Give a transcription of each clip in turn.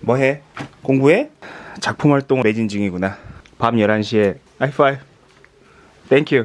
뭐해? 공부해? 작품 활동 매진 중이구나 밤 11시에 하이파이브 thank you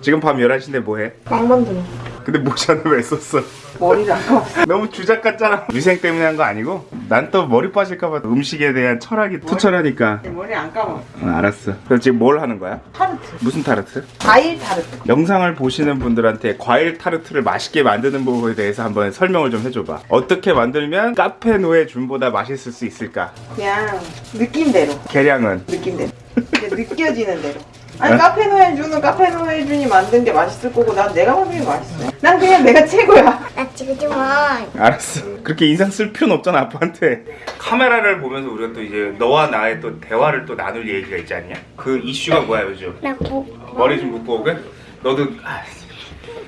지금 밤 11시인데 뭐해? 빵 만드는 근데 모자는 왜 썼어? 머리를 아까 너무 주작 같잖아 위생 때문에 한 거 아니고 난 또 머리 빠질까봐 음식에 대한 철학이 투철하니까. 머리 안 감아. 어, 알았어. 그럼 지금 뭘 하는 거야? 타르트. 무슨 타르트? 과일 타르트. 영상을 보시는 분들한테 과일 타르트를 맛있게 만드는 부분에 대해서 한번 설명을 좀 해줘봐. 어떻게 만들면 카페 노예 준보다 맛있을 수 있을까? 그냥 느낌대로. 계량은? 느낌대로. 이제 느껴지는 대로 아니 네? 카페 노예준은 카페 노예준이 만든 게 맛있을 거고 난 내가 만든 게 맛있어 난 그냥 내가 최고야 나 지금 만 알았어. 그렇게 인상 쓸 필요는 없잖아 아빠한테. 카메라를 보면서 우리가 또 이제 너와 나의 또 대화를 또 나눌 얘기가 있지 않냐? 그 이슈가 뭐야 요즘? 나 뭐, 머리 좀 묶고 오게? 너도 아,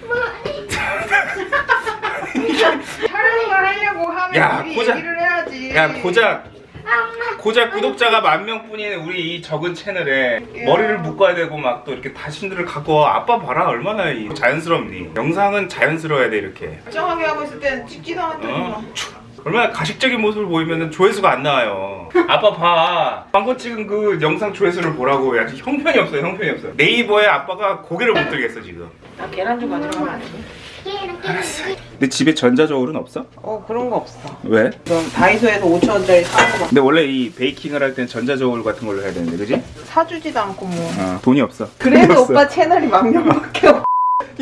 촬영을 하려고 하면 야, 우리 고작- 얘기를 해야지 야 고작 고작 구독자가 만 명뿐인 우리 이 적은 채널에 머리를 묶어야 되고 막 또 이렇게 다신들을 갖고 와. 아빠 봐라 얼마나 이 자연스럽니? 영상은 자연스러워야 돼 이렇게. 멀쩡하게 하고 있을 때는 찍지도 않았더니 어? 얼마나 가식적인 모습을 보이면 조회수가 안 나와요. 아빠 봐. 방금 찍은 그 영상 조회수를 보라고. 야, 형편이 없어요, 형편이 없어. 네이버에 아빠가 고개를 못 들겠어, 지금. 나 계란 좀 가지고 가면 안 돼? 근데 집에 전자저울은 없어? 어 그런 거 없어 왜? 그럼 다이소에서 5천 원짜리 사는 거막 근데 원래 이 베이킹을 할땐 전자저울 같은 걸로 해야 되는데, 그지? 사주지도 않고 뭐 어, 돈이 없어. 그래도 돈이 없어. 오빠 채널이 만 명밖에 없어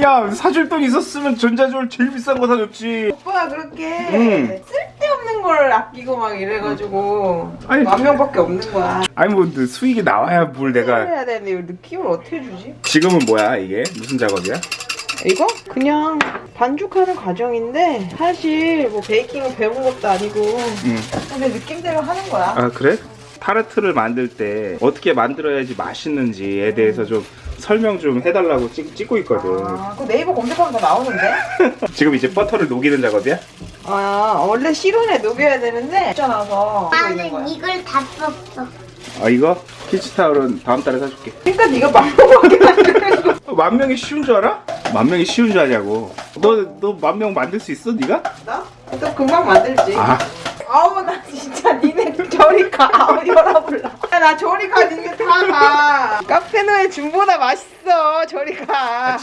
야, 사줄 돈 있었으면 전자저울 제일 비싼 거 사줬지. 오빠가 그렇게 응. 쓸데없는 걸 아끼고 막 이래가지고 아니, 만 명밖에 없는 거야 아니, 뭐, 그 수익이 나와야 뭘 내가. 해야 되는데 이거 느낌을 어떻게 주지? 지금은 뭐야, 이게? 무슨 작업이야? 이거? 그냥 반죽하는 과정인데 사실 뭐 베이킹을 배운 것도 아니고 응. 근데 느낌대로 하는 거야 아 그래? 타르트를 만들 때 어떻게 만들어야지 맛있는지에 대해서 좀 설명 좀 해달라고 찍, 찍고 있거든 아, 그 네이버 검색하면 다 나오는데? 지금 이제 버터를 녹이는 작업이야? 아 원래 실온에 녹여야 되는데 거야 나는 이걸 다 썼어. 아 이거? 피치타올은 다음 달에 사줄게 그러니까 네가 만명밖에 만드는 거 어, 만 명이 쉬운 줄 알아? 만 명이 쉬운 줄 아냐고. 너 너 만 명 만들 수 있어 네가? 나? 또 금방 만들지. 아. 아우 나 진짜 니네 저리 가. 아우 열어볼라. 야, 나 저리 가. 니네 다가. 카페노의 준보다 맛있어. 저리 가.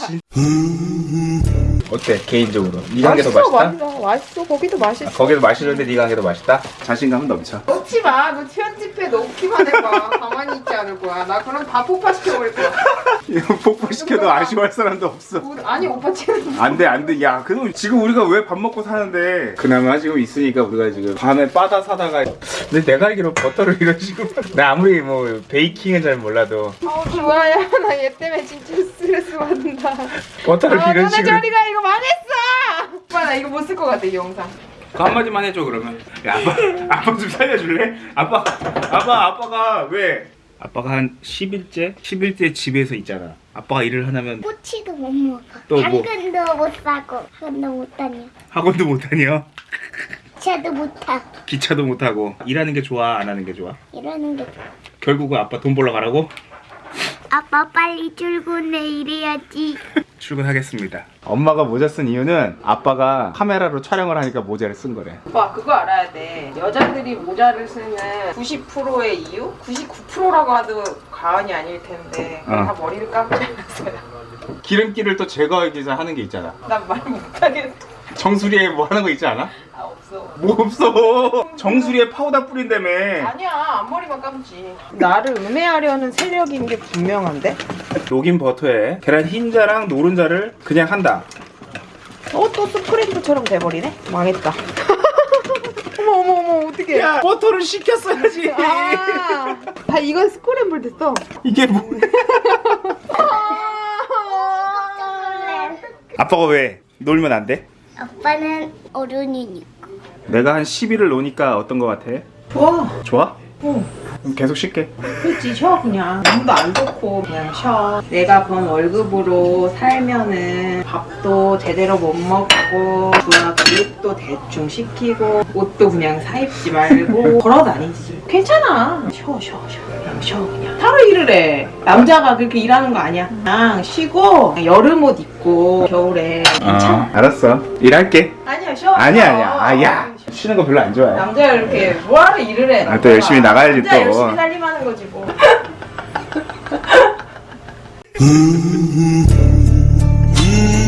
어때 개인적으로? 네가 한게더 맛있다? 맛있어. 맛있어. 거기도 맛있어. 아, 거기도 맛있는데 네가 한게더 맛있다? 자신감은 넘쳐. 놓지 마 너 편집해 놓기만 해봐 있지 않을 거야. 나 그럼 다 폭파시켜버릴 거야. 이거 폭발시켜도 아쉬워할 사람도 없어. 뭐, 아니 오빠 채널 안돼 안돼. 야 그럼 지금 우리가 왜 밥 먹고 사는데? 그나마 지금 있으니까 우리가 지금 밤에 바다 사다가 근데 내가 알기로 버터를 이런 식으로 나 아무리 뭐 베이킹은 잘 몰라도. 어 좋아요. 나 얘 때문에 진짜 스트레스 받는다. 버터를 아 이런 너네 식으로. 저리가 이거 망했어! 오빠 나 이거 못 쓸 것 같아 이 영상. 그 한마디만 해줘 그러면. 야 아빠 아빠 좀 살려줄래? 아빠 아빠 아빠가 왜 아빠가 한 10일째 10일째 집에서 있잖아 아빠가 일을 하냐면 꼬치도 못 먹어. 또 뭐? 당근도 못 사고, 학원도 못 다녀. 학원도 못 다녀 차도 못 타. 기차도 못 하고 일하는 게 좋아 안 하는 게 좋아 이러는 게 좋아. 결국은 아빠 돈 벌러 가라고 아빠 빨리 출근해 이래야지. 출근하겠습니다. 엄마가 모자 쓴 이유는 아빠가 카메라로 촬영을 하니까 모자를 쓴 거래. 오빠 그거 알아야 돼 여자들이 모자를 쓰는 90%의 이유? 99%라고 해도 과언이 아닐 텐데 어. 다 머리를 감지 않았어요 기름기를 또 제거하기 위해서 하는 게 있잖아. 난 말 못하겠어 정수리에 뭐 하는 거 있지 않아? 아 없어 뭐 없어. 정수리에 파우더 뿌린다며. 아니야 앞머리만 감지 나를 음해하려는 세력인 게 분명한데? 녹인 버터에 계란 흰자랑 노른자를 그냥 한다. 어 또 스크램블처럼 돼버리네? 망했다 어머 어머 어머 어떡해 야 버터를 식혔어야지. 아, 아 이건 스크램블 됐어 이게 뭐? 아빠가 왜 놀면 안 돼? 아빠는 어른이니까. 내가 한 10일을 노니까 어떤 거 같아? 좋아 좋아? 어. 계속 쉴게. 그렇지 쉬어 그냥 몸도 안 좋고 그냥 쉬어 내가 번 월급으로 살면은 밥도 제대로 못 먹고 부하 교육도 대충 시키고 옷도 그냥 사 입지 말고 걸어 다니지 괜찮아 쉬어 쉬어 쉬어 그냥 쉬어 그냥 하루 일을 해 남자가 그렇게 일하는 거 아니야 그냥 쉬고 그냥 여름 옷 입고 겨울에 괜찮아 어, 알았어. 일할게. 아니야 쉬어 아니야. 아니야. 아 야. 쉬는 거 별로 안 좋아해. 남자 이렇게 뭐하러 일을 해. 아, 또 열심히 나가야지 또. 열심히 살림하는 거지 뭐.